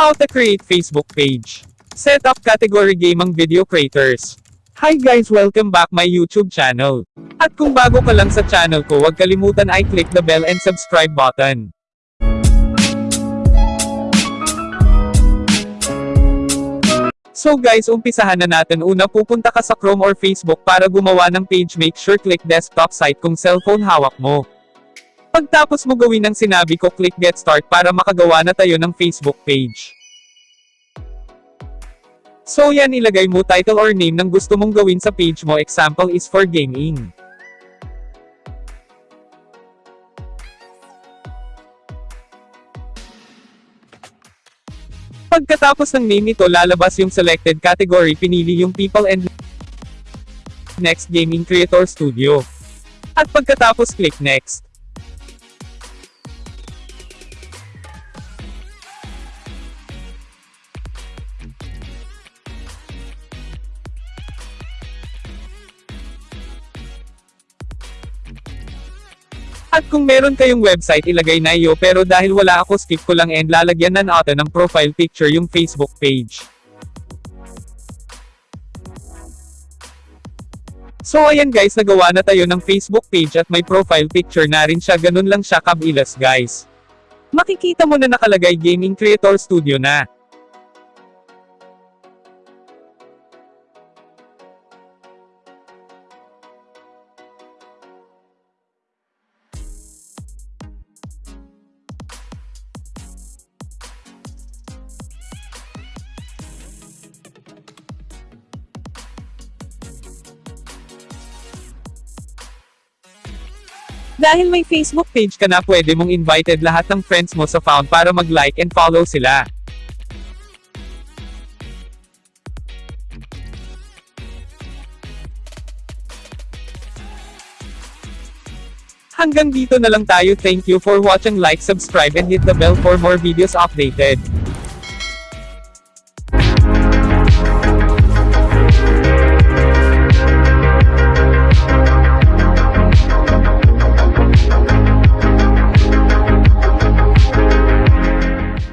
How to create Facebook page. Set up category gaming video creators. Hi guys welcome back my YouTube channel. At kung bago ka lang sa channel ko huwag kalimutan ay click the bell and subscribe button. So guys umpisahan na natin una pupunta ka sa Chrome or Facebook para gumawa ng page make sure click desktop site kung cellphone hawak mo. Pagtapos mo gawin ang sinabi ko click get start para makagawa na tayo ng Facebook page. So yan ilagay mo title or name ng gusto mong gawin sa page mo example is for gaming. Pagkatapos ng name nito lalabas yung selected category pinili yung people and next gaming creator studio. At pagkatapos click next. At kung meron kayong website ilagay na iyo pero dahil wala ako skip ko lang and lalagyan na natin ng profile picture yung Facebook page. So ayan guys nagawa na tayo ng Facebook page at may profile picture na rin siya ganun lang siya kabilis guys. Makikita mo na nakalagay Gaming Creator Studio na. Dahil may Facebook page ka na pwede mong invited lahat ng friends mo sa found para mag-like and follow sila. Hanggang dito na lang tayo thank you for watching like subscribe and hit the bell for more videos updated.